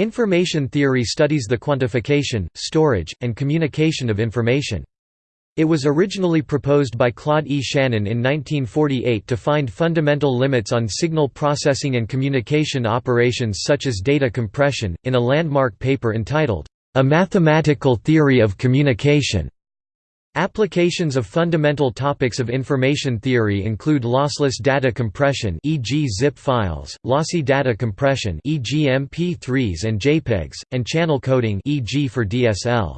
Information theory studies the quantification, storage, and communication of information. It was originally proposed by Claude E. Shannon in 1948 to find fundamental limits on signal processing and communication operations such as data compression, in a landmark paper entitled, A Mathematical Theory of Communication. Applications of fundamental topics of information theory include lossless data compression e.g. zip files, lossy data compression e.g. MP3s and JPEGs, and channel coding e.g. for DSL.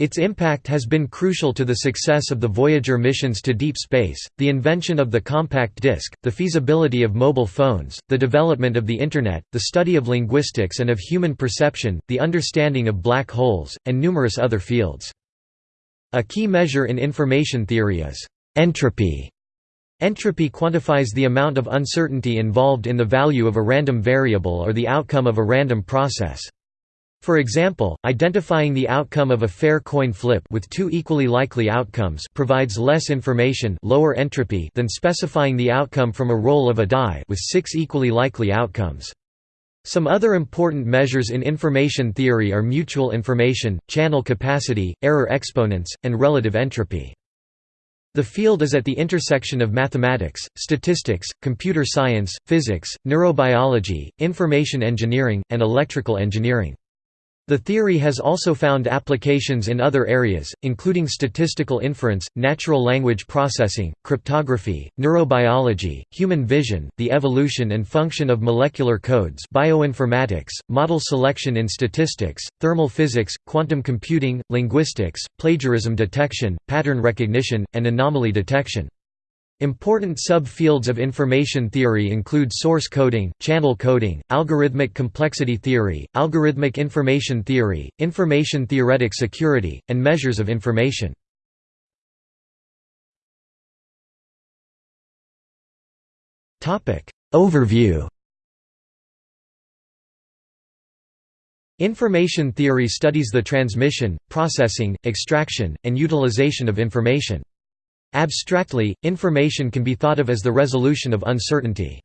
Its impact has been crucial to the success of the Voyager missions to deep space, the invention of the compact disc, the feasibility of mobile phones, the development of the Internet, the study of linguistics and of human perception, the understanding of black holes, and numerous other fields. A key measure in information theory is entropy. Entropy quantifies the amount of uncertainty involved in the value of a random variable or the outcome of a random process. For example, identifying the outcome of a fair coin flip with two equally likely outcomes provides less information lower entropy than specifying the outcome from a roll of a die with six equally likely outcomes. Some other important measures in information theory are mutual information, channel capacity, error exponents, and relative entropy. The field is at the intersection of mathematics, statistics, computer science, physics, neurobiology, information engineering, and electrical engineering. The theory has also found applications in other areas, including statistical inference, natural language processing, cryptography, neurobiology, human vision, the evolution and function of molecular codes bioinformatics, model selection in statistics, thermal physics, quantum computing, linguistics, plagiarism detection, pattern recognition, and anomaly detection. Important subfields of information theory include source coding, channel coding, algorithmic complexity theory, algorithmic information theory, information theoretic security, and measures of information. Overview Information theory studies the transmission, processing, extraction, and utilization of information. Abstractly, information can be thought of as the resolution of uncertainty.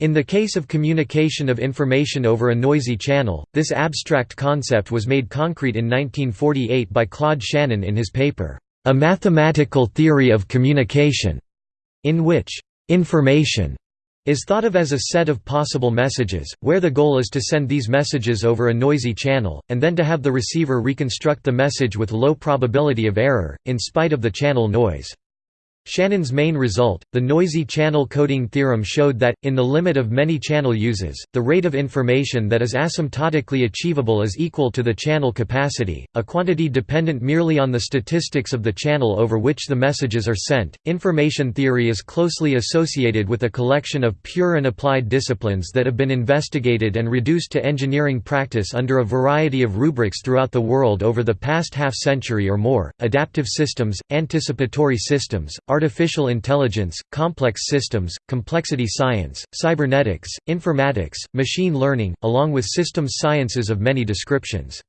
In the case of communication of information over a noisy channel, this abstract concept was made concrete in 1948 by Claude Shannon in his paper, A Mathematical Theory of Communication, in which information is thought of as a set of possible messages, where the goal is to send these messages over a noisy channel, and then to have the receiver reconstruct the message with low probability of error, in spite of the channel noise. Shannon's main result, the noisy channel coding theorem showed that, in the limit of many channel uses, the rate of information that is asymptotically achievable is equal to the channel capacity, a quantity dependent merely on the statistics of the channel over which the messages are sent. Information theory is closely associated with a collection of pure and applied disciplines that have been investigated and reduced to engineering practice under a variety of rubrics throughout the world over the past half century or more adaptive systems, anticipatory systems, artificial intelligence, complex systems, complexity science, cybernetics, informatics, machine learning, along with systems sciences of many descriptions.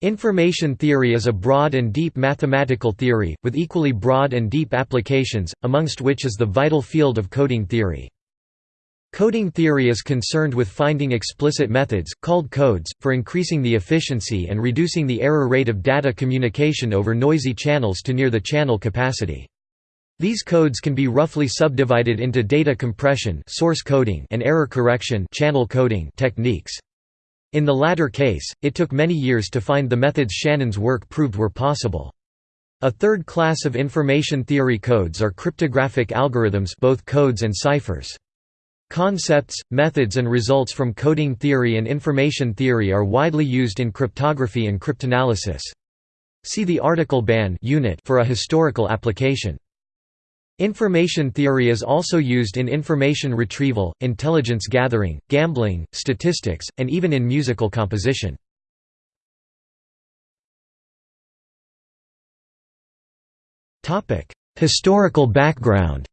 Information theory is a broad and deep mathematical theory, with equally broad and deep applications, amongst which is the vital field of coding theory. Coding theory is concerned with finding explicit methods, called codes, for increasing the efficiency and reducing the error rate of data communication over noisy channels to near the channel capacity. These codes can be roughly subdivided into data compression source coding and error correction channel coding techniques. In the latter case, it took many years to find the methods Shannon's work proved were possible. A third class of information theory codes are cryptographic algorithms both codes and ciphers. Concepts, methods and results from coding theory and information theory are widely used in cryptography and cryptanalysis. See the article BAN unit for a historical application. Information theory is also used in information retrieval, intelligence gathering, gambling, statistics, and even in musical composition. Historical background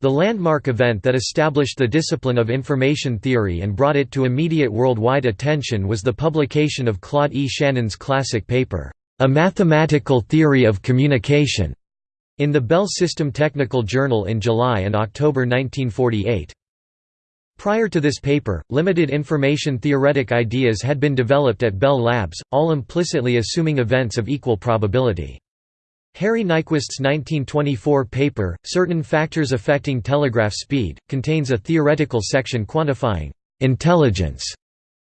The landmark event that established the discipline of information theory and brought it to immediate worldwide attention was the publication of Claude E. Shannon's classic paper, a Mathematical Theory of Communication, in the Bell System Technical Journal in July and October 1948. Prior to this paper, limited information theoretic ideas had been developed at Bell Labs, all implicitly assuming events of equal probability. Harry Nyquist's 1924 paper, Certain Factors Affecting Telegraph Speed, contains a theoretical section quantifying «intelligence»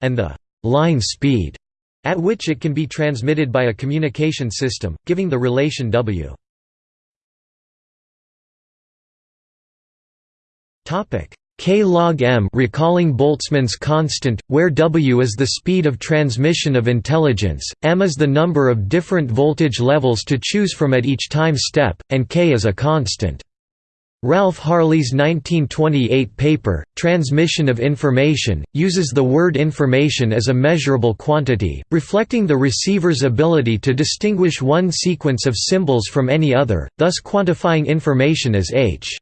and the «line speed» at which it can be transmitted by a communication system, giving the relation W. K log m recalling Boltzmann's constant, where W is the speed of transmission of intelligence, m is the number of different voltage levels to choose from at each time step, and k is a constant. Ralph Hartley's 1928 paper, Transmission of Information, uses the word information as a measurable quantity, reflecting the receiver's ability to distinguish one sequence of symbols from any other, thus quantifying information as h.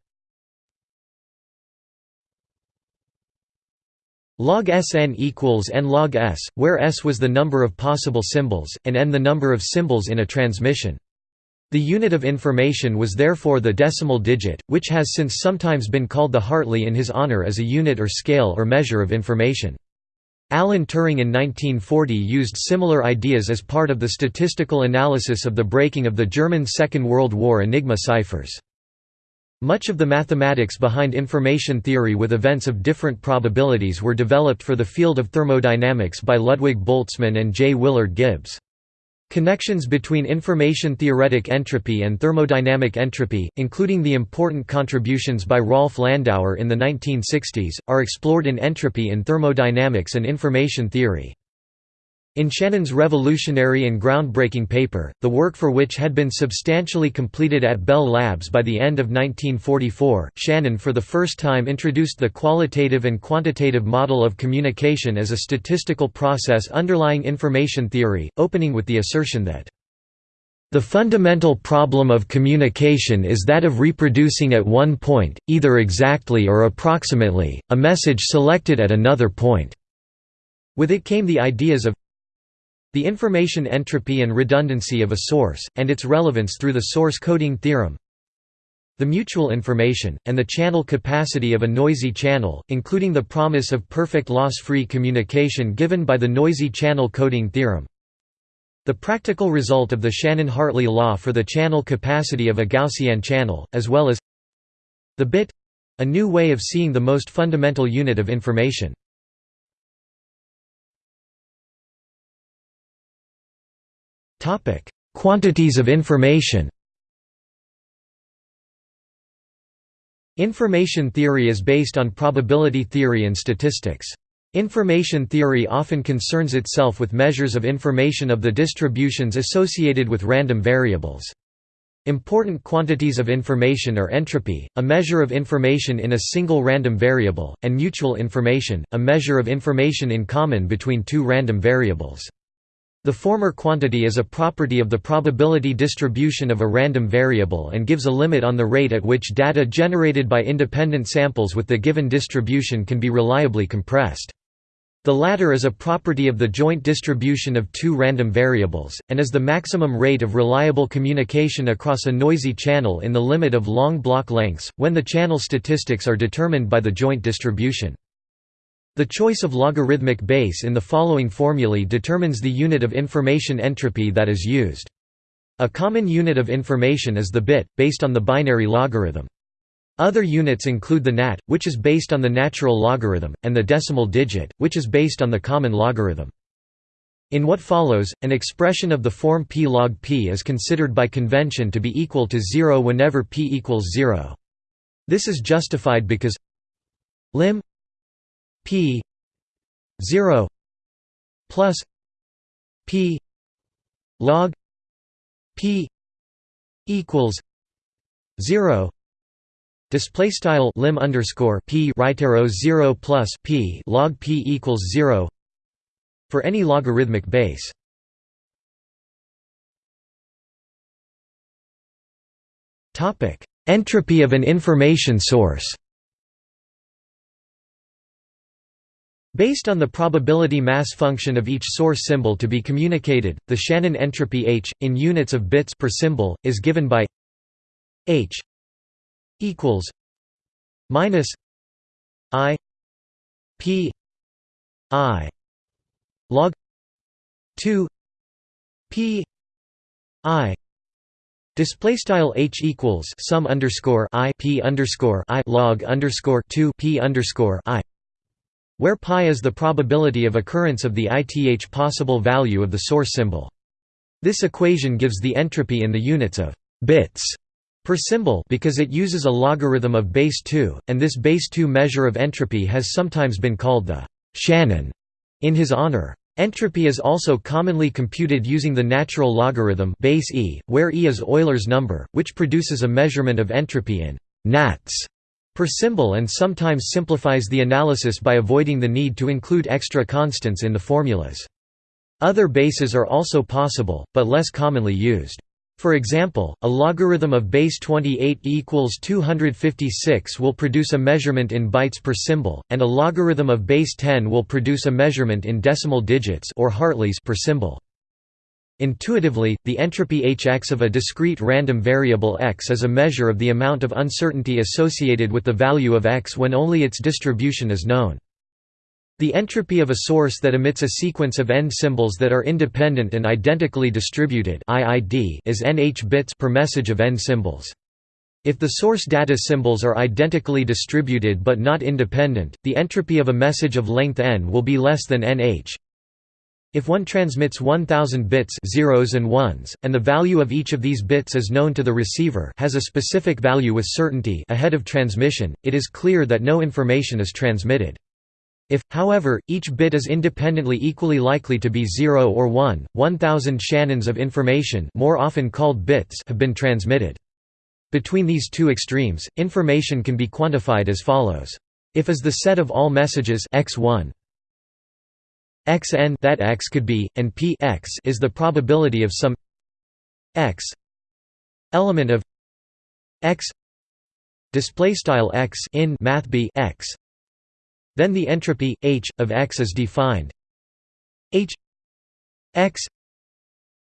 Log Sn equals n log s, where s was the number of possible symbols, and n the number of symbols in a transmission. The unit of information was therefore the decimal digit, which has since sometimes been called the Hartley in his honor as a unit or scale or measure of information. Alan Turing in 1940 used similar ideas as part of the statistical analysis of the breaking of the German Second World War Enigma ciphers. Much of the mathematics behind information theory with events of different probabilities were developed for the field of thermodynamics by Ludwig Boltzmann and J. Willard Gibbs. Connections between information-theoretic entropy and thermodynamic entropy, including the important contributions by Rolf Landauer in the 1960s, are explored in Entropy in Thermodynamics and Information Theory. In Shannon's revolutionary and groundbreaking paper, the work for which had been substantially completed at Bell Labs by the end of 1944, Shannon for the first time introduced the qualitative and quantitative model of communication as a statistical process underlying information theory, opening with the assertion that the fundamental problem of communication is that of reproducing at one point, either exactly or approximately, a message selected at another point. With it came the ideas of the information entropy and redundancy of a source, and its relevance through the source coding theorem. The mutual information, and the channel capacity of a noisy channel, including the promise of perfect loss-free communication given by the noisy channel coding theorem. The practical result of the Shannon-Hartley law for the channel capacity of a Gaussian channel, as well as the bit—a new way of seeing the most fundamental unit of information. Quantities of information Information theory is based on probability theory and statistics. Information theory often concerns itself with measures of information of the distributions associated with random variables. Important quantities of information are entropy, a measure of information in a single random variable, and mutual information, a measure of information in common between two random variables. The former quantity is a property of the probability distribution of a random variable and gives a limit on the rate at which data generated by independent samples with the given distribution can be reliably compressed. The latter is a property of the joint distribution of two random variables, and is the maximum rate of reliable communication across a noisy channel in the limit of long block lengths, when the channel statistics are determined by the joint distribution. The choice of logarithmic base in the following formulae determines the unit of information entropy that is used. A common unit of information is the bit, based on the binary logarithm. Other units include the nat, which is based on the natural logarithm, and the decimal digit, which is based on the common logarithm. In what follows, an expression of the form p log p is considered by convention to be equal to 0 whenever p equals 0. This is justified because lim p 0 plus p log p equals 0 display style lim underscore p right arrow 0 plus p log p equals 0 for any logarithmic base. Topic entropy of an information source Based on the probability mass function of each source symbol to be communicated, the Shannon entropy h, in units of bits per symbol, is given by h equals minus i p i log 2 p i Display style h equals sum underscore i p underscore i log underscore two p underscore i, where pi is the probability of occurrence of the ith possible value of the source symbol. This equation gives the entropy in the units of bits per symbol because it uses a logarithm of base 2, and this base 2 measure of entropy has sometimes been called the Shannon in his honor. Entropy is also commonly computed using the natural logarithm base e, where e is Euler's number, which produces a measurement of entropy in nats per symbol and sometimes simplifies the analysis by avoiding the need to include extra constants in the formulas. Other bases are also possible, but less commonly used. For example, a logarithm of base 28 equals 256 will produce a measurement in bytes per symbol, and a logarithm of base 10 will produce a measurement in decimal digits or Hartleys per symbol. Intuitively, the entropy Hx of a discrete random variable x is a measure of the amount of uncertainty associated with the value of x when only its distribution is known. The entropy of a source that emits a sequence of n symbols that are independent and identically distributed IID is nh bits per message of n symbols. If the source data symbols are identically distributed but not independent, the entropy of a message of length n will be less than nh. If one transmits 1000 bits zeros and ones, and the value of each of these bits is known to the receiver has a specific value with certainty ahead of transmission, it is clear that no information is transmitted. If, however, each bit is independently equally likely to be 0 or 1, 1000 Shannons of information more often called bits have been transmitted. Between these two extremes, information can be quantified as follows. If is the set of all messages x1 xn that x could be, and p x is the probability of some x element of x display style x in math b x. Then the entropy h of x is defined. H x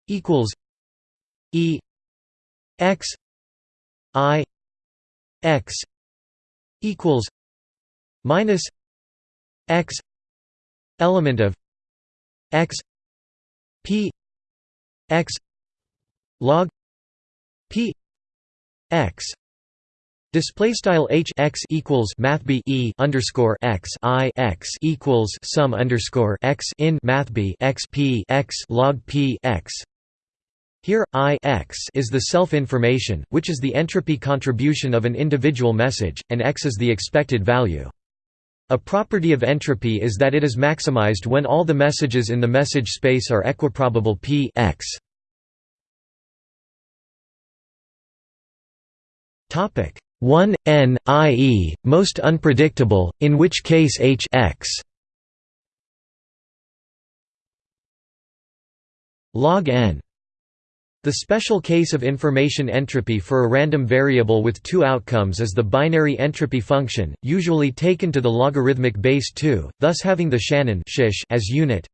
equals e x i x equals minus x element of x p x log p x Display style h x equals math b e underscore x i x equals sum underscore x in math b x p x log p x. Here, I x is the self-information, which is the entropy contribution of an individual message, and x is the expected value. A property of entropy is that it is maximized when all the messages in the message space are equiprobable p x. Topic 1 n i.e., most unpredictable, in which case h x log n the special case of information entropy for a random variable with two outcomes is the binary entropy function, usually taken to the logarithmic base 2, thus having the Shannon as unit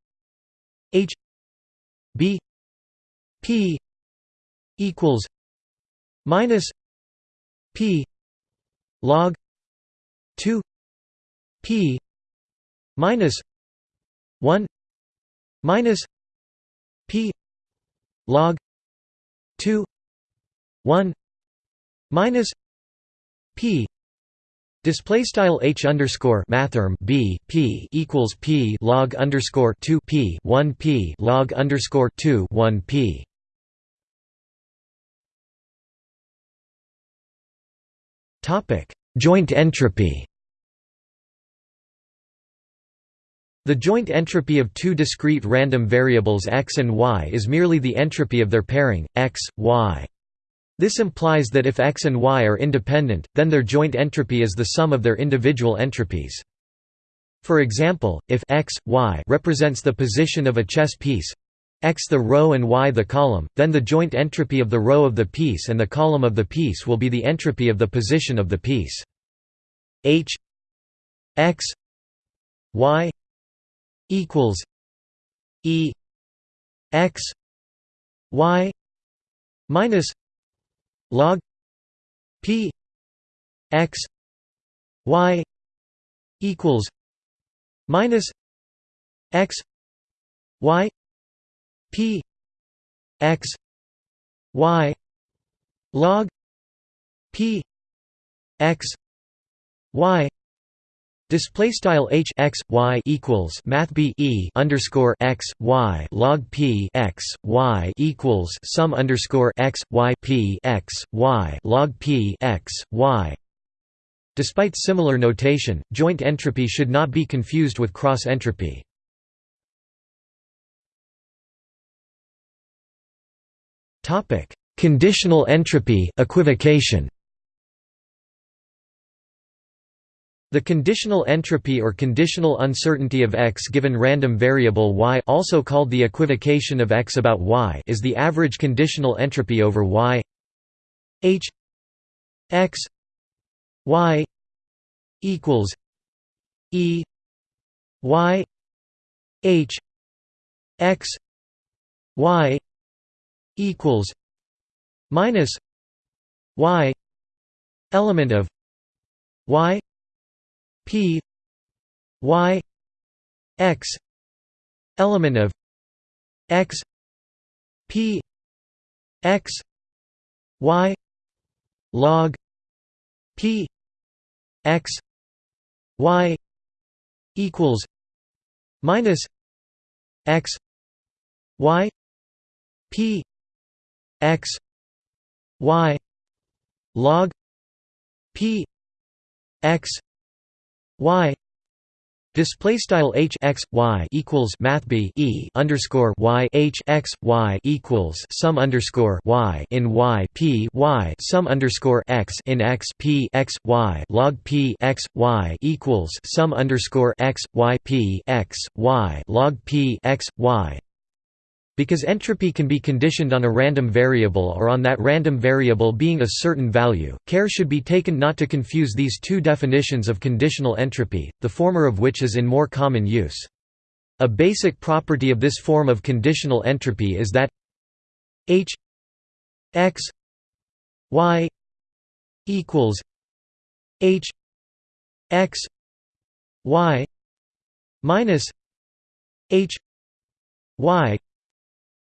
h b p equals minus p log 2 p minus 1 minus p log 2 1 minus p Display style h underscore mathrm b p equals p log underscore two p one p log underscore two one p. Topic: Joint entropy. The joint entropy of two discrete random variables x and y is merely the entropy of their pairing, x, y. This implies that if x and y are independent, then their joint entropy is the sum of their individual entropies. For example, if x, y represents the position of a chess piece, x the row and y the column, then the joint entropy of the row of the piece and the column of the piece will be the entropy of the position of the piece. h x y equals e x y minus log p x y equals minus x y p x y log p x y Display style h x y equals math b e underscore x y log p x y equals sum underscore x y p x y log p x y. Despite similar notation, joint entropy should not be confused with cross entropy. Topic: Conditional entropy equivocation. The conditional entropy or conditional uncertainty of x given random variable y also called the equivocation of x about y is the average conditional entropy over y. H x y equals e y h x y equals minus y element of y P Y X element of X P X Y log P X Y equals minus X Y P X Y log P X y display style h x y equals math b e underscore y h x y equals sum underscore y in y p y sum underscore x in x p x y log p x y equals sum underscore x y p x y log p x y because entropy can be conditioned on a random variable or on that random variable being a certain value, care should be taken not to confuse these two definitions of conditional entropy, the former of which is in more common use. A basic property of this form of conditional entropy is that h x y equals h x y minus h y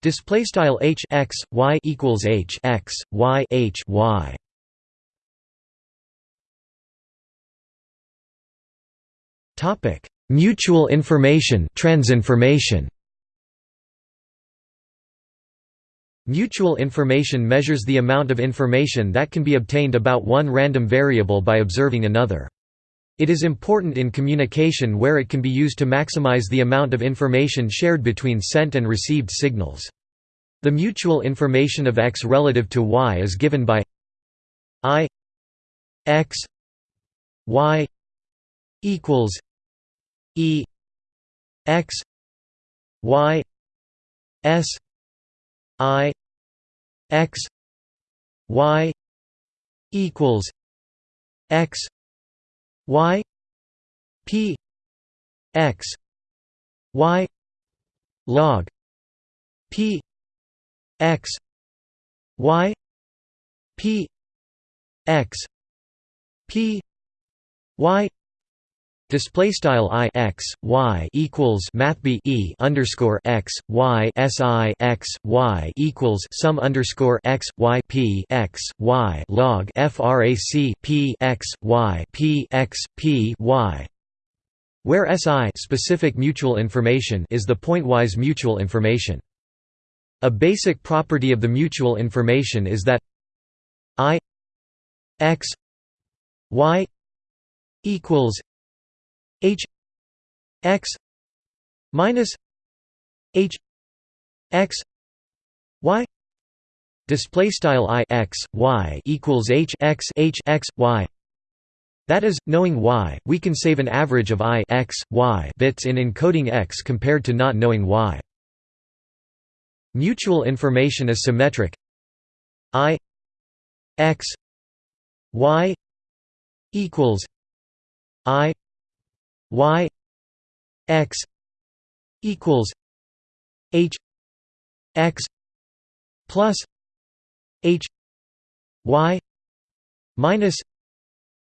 Display style h x y equals h x y h y. Topic: Mutual information, transinformation. Mutual information measures the amount of information that can be obtained about one random variable by observing another. It is important in communication where it can be used to maximize the amount of information shared between sent and received signals. The mutual information of x relative to y is given by i x y equals e x y s i x y equals x y p x y log p x y p x p y Display style i x y equals math b e underscore x y s i x y equals sum underscore x y p x y log frac p x y p x p y, where SI specific mutual information is the pointwise mutual information. A basic property of the mutual information is that i x y equals h x minus h x y display style i x y equals h x h x y that is, knowing y, we can save an average of i x, y bits in encoding x compared to not knowing y. Mutual information is symmetric i x y equals i y x equals h x plus h y minus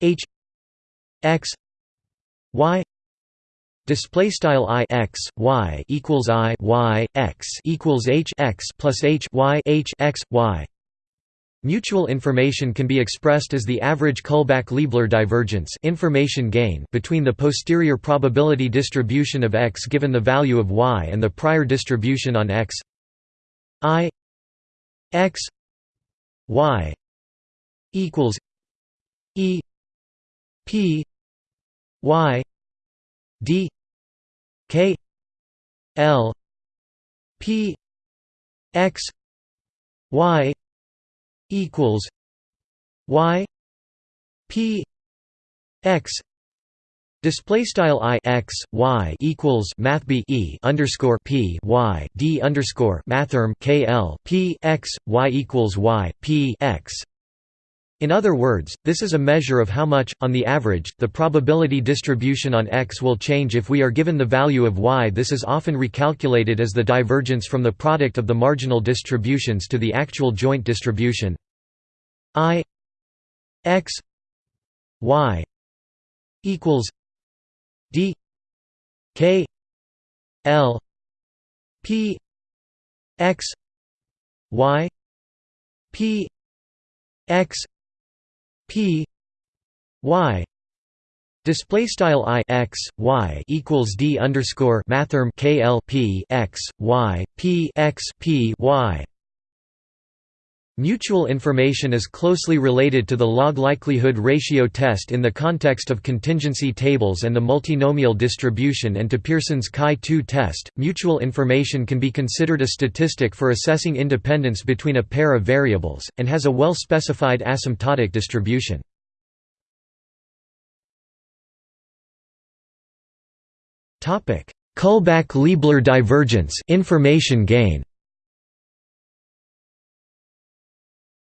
h x y Display style i x y equals i y x equals h x plus h y h x y. Mutual information can be expressed as the average Kullback-Leibler divergence information gain between the posterior probability distribution of x given the value of y and the prior distribution on x. I x y equals e p y d k l p x y equals y p x Display style i x y equals math b e underscore p y d underscore mathrm k l p x y equals y p x in other words, this is a measure of how much, on the average, the probability distribution on X will change if we are given the value of Y. This is often recalculated as the divergence from the product of the marginal distributions to the actual joint distribution I X Y equals D K L P X Y P X P Y Display style i x y equals d underscore mathrm k l p x y p x p y. Mutual information is closely related to the log likelihood ratio test in the context of contingency tables and the multinomial distribution and to Pearson's Chi-2 test. Mutual information can be considered a statistic for assessing independence between a pair of variables, and has a well-specified asymptotic distribution. Kullback-Leibler divergence information gain.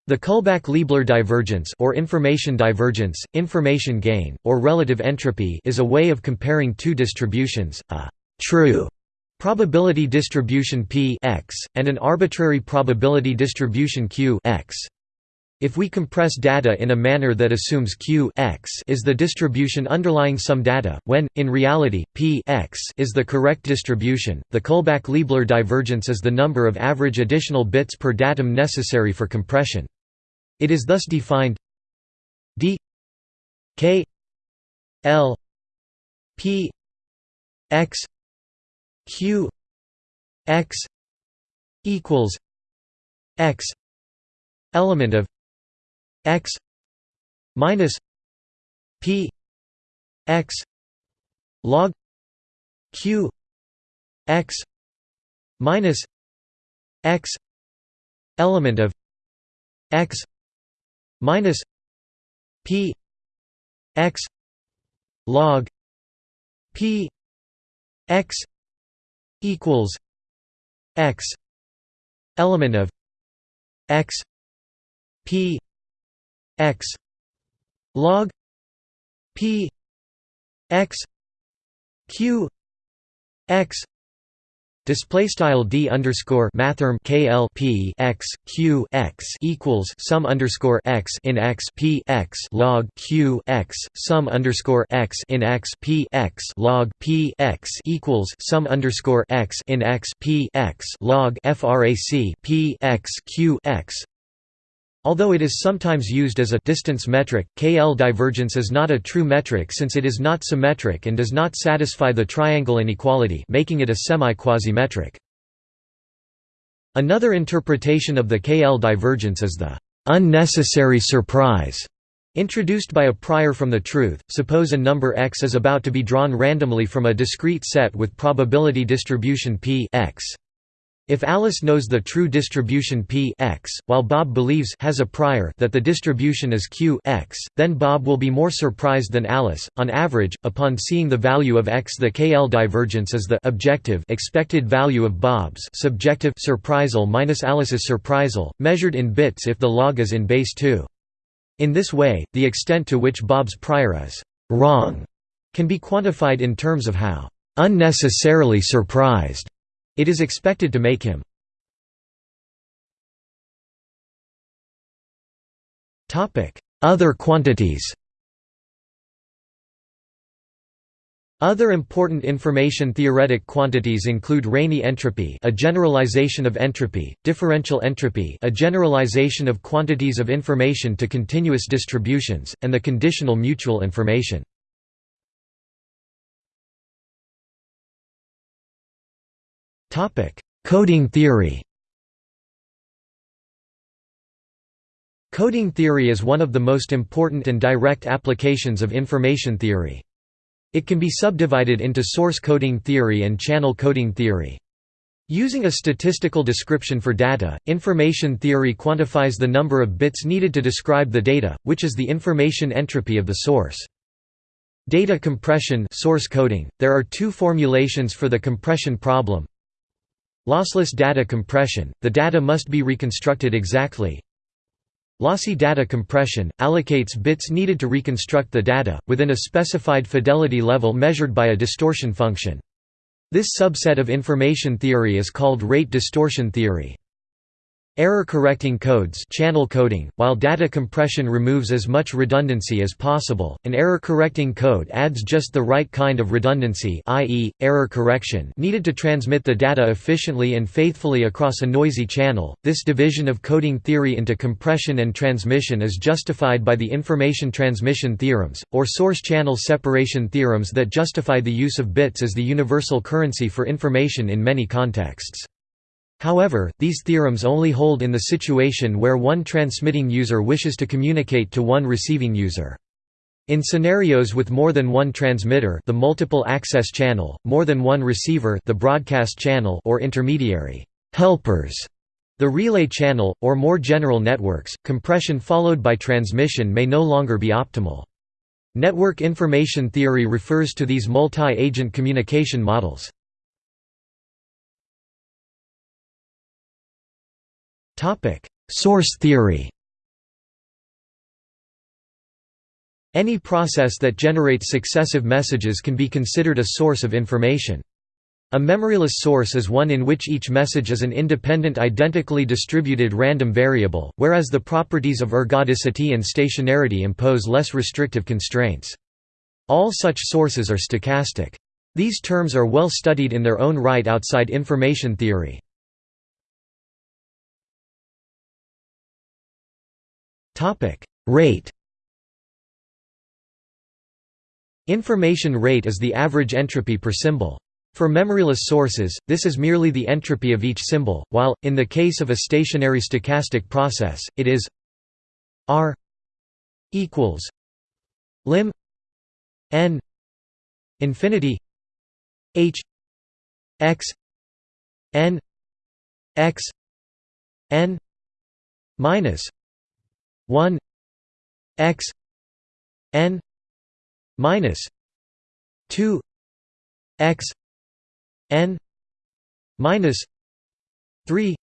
The Kullback-Leibler divergence or information divergence, information gain, or relative entropy is a way of comparing two distributions, a «true» probability distribution p x, and an arbitrary probability distribution q x. If we compress data in a manner that assumes q x is the distribution underlying some data, when, in reality, p x is the correct distribution, the Kullback-Leibler divergence is the number of average additional bits per datum necessary for compression. It is thus defined d k l p x q x equals x element of x minus p x log q x minus x element of x minus p x log p x equals x element of x p x log p x q x Display style d underscore mathrm p x q x equals sum underscore x in x p x log q x sum underscore x in x p x log p x equals sum underscore x in x p x log frac p x q x Although it is sometimes used as a distance metric, KL divergence is not a true metric since it is not symmetric and does not satisfy the triangle inequality making it a semi-quasimetric. Another interpretation of the KL divergence is the «unnecessary surprise» introduced by a prior from the truth. Suppose a number x is about to be drawn randomly from a discrete set with probability distribution p x. If Alice knows the true distribution p x, while Bob believes has a prior that the distribution is q x, then Bob will be more surprised than Alice. On average, upon seeing the value of x, the KL divergence is the objective expected value of Bob's subjective surprisal minus Alice's surprisal, measured in bits if the log is in base 2. In this way, the extent to which Bob's prior is wrong can be quantified in terms of how unnecessarily surprised it is expected to make him. Other quantities Other important information theoretic quantities include Rényi entropy, a generalization of entropy, differential entropy, a generalization of quantities of information to continuous distributions, and the conditional mutual information. Coding theory. Coding theory is one of the most important and direct applications of information theory. It can be subdivided into source coding theory and channel coding theory. Using a statistical description for data, information theory quantifies the number of bits needed to describe the data, which is the information entropy of the source. Data compression source coding. There are two formulations for the compression problem. Lossless data compression, the data must be reconstructed exactly, Lossy data compression, allocates bits needed to reconstruct the data, within a specified fidelity level measured by a distortion function. This subset of information theory is called rate distortion theory. Error-correcting codes channel coding, while data compression removes as much redundancy as possible, an error-correcting code adds just the right kind of redundancy i.e., error correction needed to transmit the data efficiently and faithfully across a noisy channel. This division of coding theory into compression and transmission is justified by the information transmission theorems, or source channel separation theorems that justify the use of bits as the universal currency for information in many contexts. However, these theorems only hold in the situation where one transmitting user wishes to communicate to one receiving user. In scenarios with more than one transmitter the multiple access channel, more than one receiver the broadcast channel or intermediary helpers, the relay channel, or more general networks, compression followed by transmission may no longer be optimal. Network information theory refers to these multi-agent communication models. Topic: Source theory. Any process that generates successive messages can be considered a source of information. A memoryless source is one in which each message is an independent identically distributed random variable, whereas the properties of ergodicity and stationarity impose less restrictive constraints. All such sources are stochastic. These terms are well studied in their own right outside information theory. Topic: Rate. Information rate is the average entropy per symbol. For memoryless sources, this is merely the entropy of each symbol, while, in the case of a stationary stochastic process, it is r equals lim n infinity h x n x n minus 1 x n minus 2 x n minus 3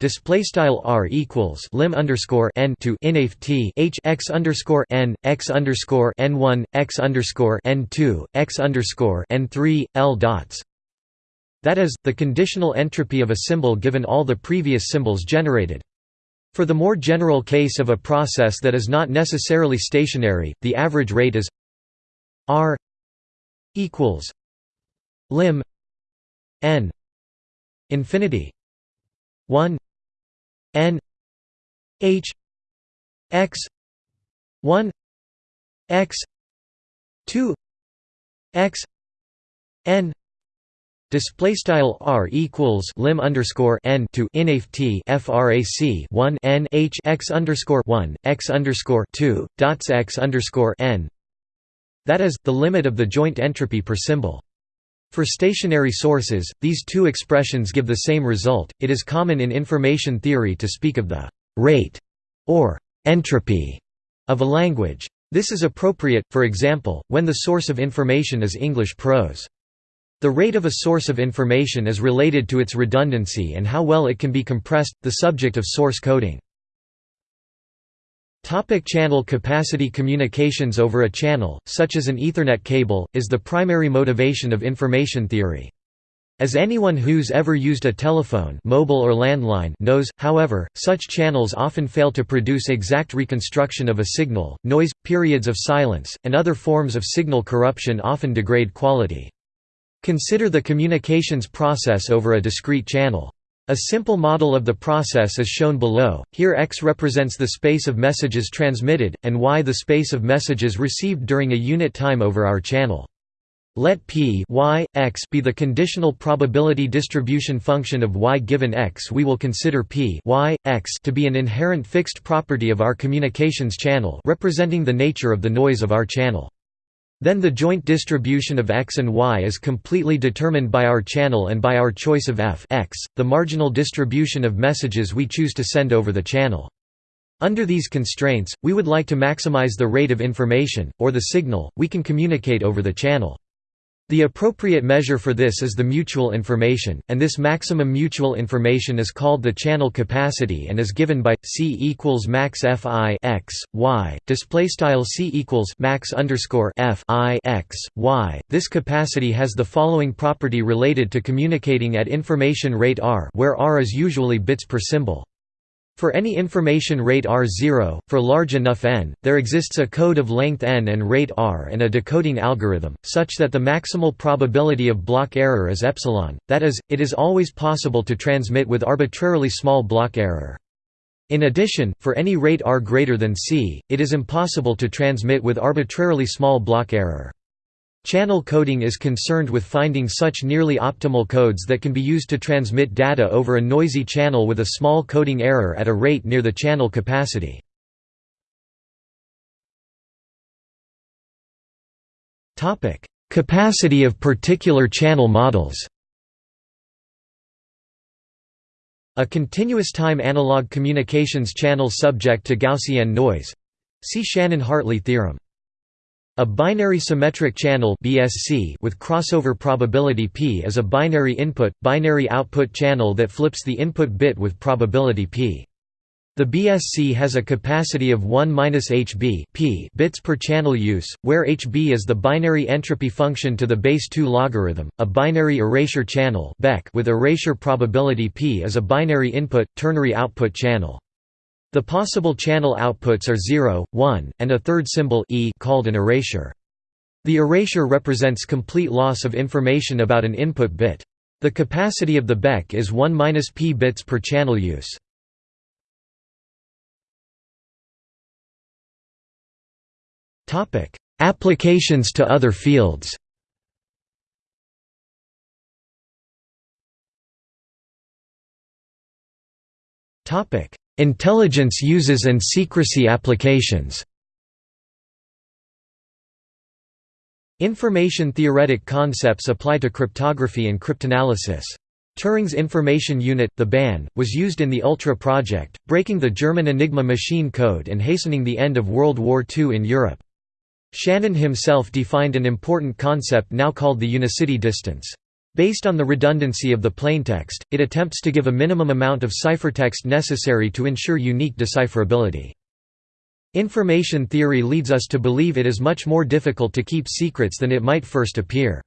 Display style r equals lim underscore n to inaf t h x underscore n x underscore n one x underscore n two x underscore n three l dots. That is the conditional entropy of a symbol given all the previous symbols generated. For the more general case of a process that is not necessarily stationary, the average rate is r equals lim n infinity 1 n h x 1 x 2 x n Display style r equals lim underscore n to inaf t frac 1 n h x underscore 1 x underscore 2 dots x underscore n. That is the limit of the joint entropy per symbol. For stationary sources, these two expressions give the same result. It is common in information theory to speak of the rate or entropy of a language. This is appropriate, for example, when the source of information is English prose. The rate of a source of information is related to its redundancy and how well it can be compressed, the subject of source coding. Topic channel capacity Communications over a channel, such as an Ethernet cable, is the primary motivation of information theory. As anyone who's ever used a telephone mobile or landline knows, however, such channels often fail to produce exact reconstruction of a signal, noise, periods of silence, and other forms of signal corruption often degrade quality. Consider the communications process over a discrete channel. A simple model of the process is shown below, here x represents the space of messages transmitted, and y the space of messages received during a unit time over our channel. Let p y, x be the conditional probability distribution function of y given x we will consider p y, x to be an inherent fixed property of our communications channel representing the nature of the noise of our channel. Then the joint distribution of x and y is completely determined by our channel and by our choice of f x, the marginal distribution of messages we choose to send over the channel. Under these constraints, we would like to maximize the rate of information, or the signal, we can communicate over the channel. The appropriate measure for this is the mutual information, and this maximum mutual information is called the channel capacity and is given by c equals max f i x y display style c equals max underscore f i x y. This capacity has the following property related to communicating at information rate r, where r is usually bits per symbol. For any information rate r0, for large enough n, there exists a code of length n and rate r and a decoding algorithm, such that the maximal probability of block error is epsilon, that is, it is always possible to transmit with arbitrarily small block error. In addition, for any rate r greater than c, it is impossible to transmit with arbitrarily small block error. Channel coding is concerned with finding such nearly optimal codes that can be used to transmit data over a noisy channel with a small coding error at a rate near the channel capacity. Capacity of particular channel models A continuous time analog communications channel subject to Gaussian noise see Shannon-Hartley theorem. A binary symmetric channel (BSC) with crossover probability p is a binary input binary output channel that flips the input bit with probability p. The BSC has a capacity of 1-hb p bits per channel use, where hb is the binary entropy function to the base 2 logarithm. A binary erasure channel with erasure probability p is a binary input ternary output channel. The possible channel outputs are 0, 1, and a third symbol e called an erasure. The erasure represents complete loss of information about an input bit. The capacity of the BEC is 1-p bits per channel use. Applications to other fields Topic: Intelligence uses and secrecy applications Information theoretic concepts apply to cryptography and cryptanalysis. Turing's information unit, the BAN, was used in the Ultra project, breaking the German Enigma machine code and hastening the end of World War II in Europe. Shannon himself defined an important concept now called the unicity distance. Based on the redundancy of the plaintext, it attempts to give a minimum amount of ciphertext necessary to ensure unique decipherability. Information theory leads us to believe it is much more difficult to keep secrets than it might first appear.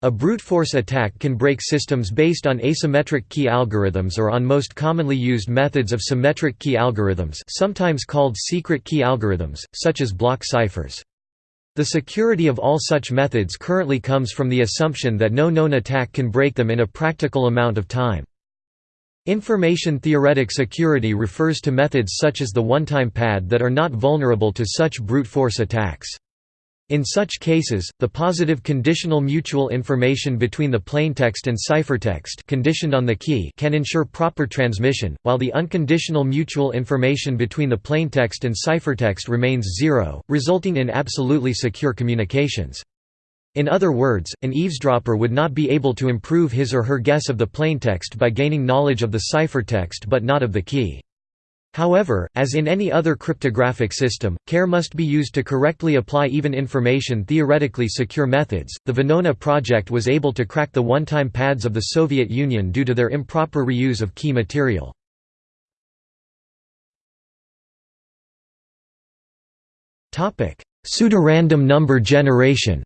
A brute force attack can break systems based on asymmetric key algorithms or on most commonly used methods of symmetric key algorithms sometimes called secret key algorithms, such as block ciphers. The security of all such methods currently comes from the assumption that no known attack can break them in a practical amount of time. Information theoretic security refers to methods such as the one-time pad that are not vulnerable to such brute force attacks. In such cases, the positive conditional mutual information between the plaintext and ciphertext conditioned on the key can ensure proper transmission, while the unconditional mutual information between the plaintext and ciphertext remains zero, resulting in absolutely secure communications. In other words, an eavesdropper would not be able to improve his or her guess of the plaintext by gaining knowledge of the ciphertext but not of the key. However, as in any other cryptographic system, care must be used to correctly apply even information theoretically secure methods. The Venona project was able to crack the one-time pads of the Soviet Union due to their improper reuse of key material. Pseudorandom number generation.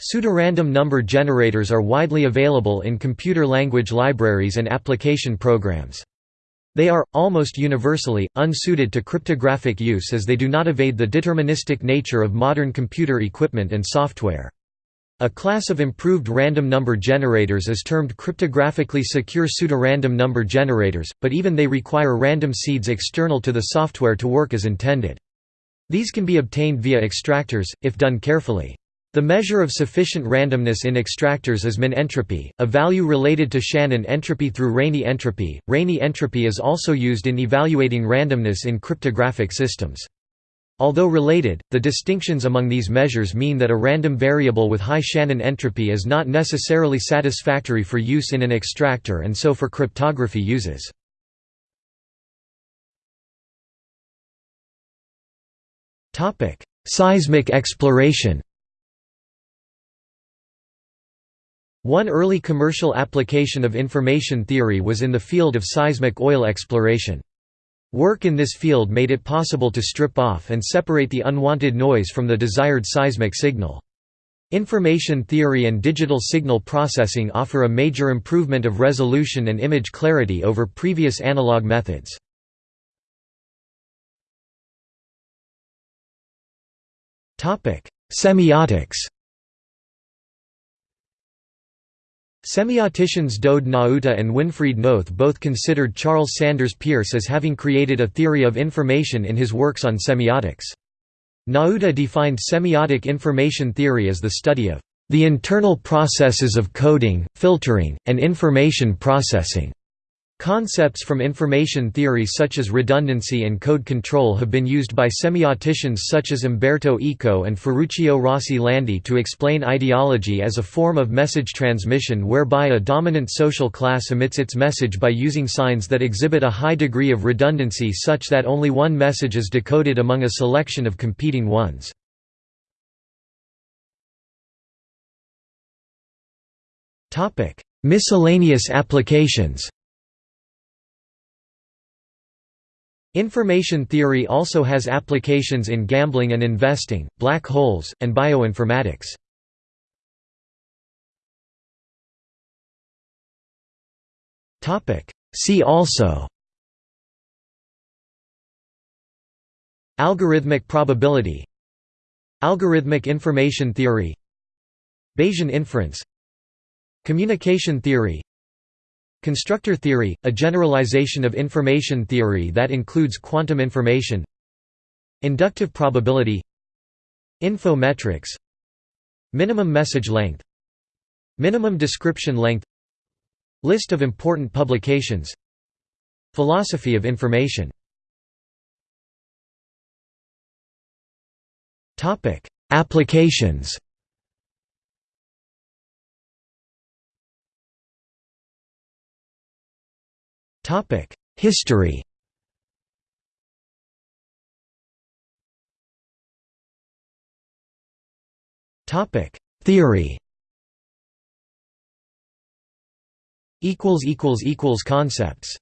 Pseudorandom number generators are widely available in computer language libraries and application programs. They are, almost universally, unsuited to cryptographic use as they do not evade the deterministic nature of modern computer equipment and software. A class of improved random number generators is termed cryptographically secure pseudorandom number generators, but even they require random seeds external to the software to work as intended. These can be obtained via extractors, if done carefully. The measure of sufficient randomness in extractors is min entropy, a value related to Shannon entropy through Rényi entropy. Rényi entropy is also used in evaluating randomness in cryptographic systems. Although related, the distinctions among these measures mean that a random variable with high Shannon entropy is not necessarily satisfactory for use in an extractor and so for cryptography uses. Seismic exploration One early commercial application of information theory was in the field of seismic oil exploration. Work in this field made it possible to strip off and separate the unwanted noise from the desired seismic signal. Information theory and digital signal processing offer a major improvement of resolution and image clarity over previous analog methods. Semiotics Semioticians Doede Nauta and Winfried Noth both considered Charles Sanders Peirce as having created a theory of information in his works on semiotics. Nauta defined semiotic information theory as the study of the internal processes of coding, filtering, and information processing. Concepts from information theory such as redundancy and code control have been used by semioticians such as Umberto Eco and Ferruccio Rossi Landi to explain ideology as a form of message transmission whereby a dominant social class emits its message by using signs that exhibit a high degree of redundancy such that only one message is decoded among a selection of competing ones. Miscellaneous applications Information theory also has applications in gambling and investing, black holes, and bioinformatics. See also Algorithmic probability Algorithmic information theory Bayesian inference Communication theory Constructor theory, a generalization of information theory that includes quantum information Inductive probability Informetrics Minimum message length Minimum description length List of important publications Philosophy of information. Applications History. Topic: Theory. Equals equals equals Concepts